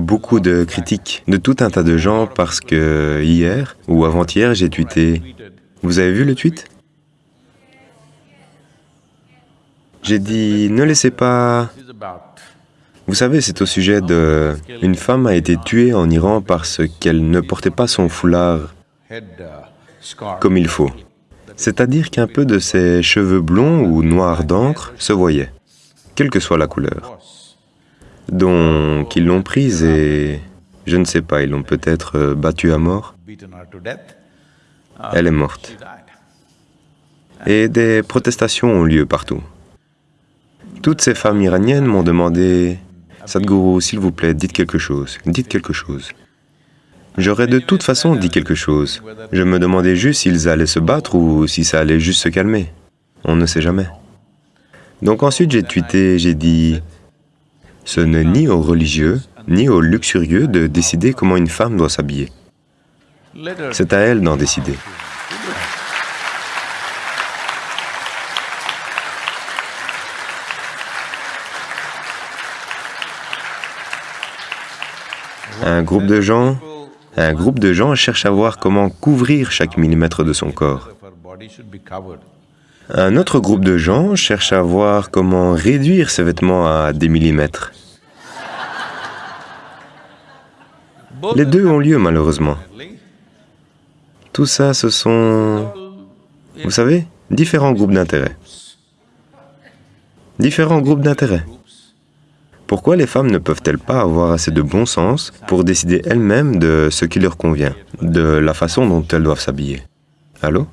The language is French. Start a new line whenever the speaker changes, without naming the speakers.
beaucoup de critiques de tout un tas de gens parce que hier ou avant-hier, j'ai tweeté. Vous avez vu le tweet? J'ai dit, ne laissez pas... Vous savez, c'est au sujet de... Une femme a été tuée en Iran parce qu'elle ne portait pas son foulard comme il faut. C'est-à-dire qu'un peu de ses cheveux blonds ou noirs d'encre se voyaient, quelle que soit la couleur. Donc, ils l'ont prise et... je ne sais pas, ils l'ont peut-être euh, battue à mort. Elle est morte. Et des protestations ont lieu partout. Toutes ces femmes iraniennes m'ont demandé, « Sadhguru, s'il vous plaît, dites quelque chose, dites quelque chose. » J'aurais de toute façon dit quelque chose. Je me demandais juste s'ils allaient se battre ou si ça allait juste se calmer. On ne sait jamais. Donc ensuite j'ai tweeté, j'ai dit, « Ce n'est ni aux religieux, ni aux luxurieux de décider comment une femme doit s'habiller. C'est à elle d'en décider. » Un groupe de gens, cherche à voir comment couvrir chaque millimètre de son corps. Un autre groupe de gens cherche à voir comment réduire ses vêtements à des millimètres. Les deux ont lieu malheureusement. Tout ça, ce sont, vous savez, différents groupes d'intérêt. Différents groupes d'intérêt. Pourquoi les femmes ne peuvent-elles pas avoir assez de bon sens pour décider elles-mêmes de ce qui leur convient, de la façon dont elles doivent s'habiller? Allô?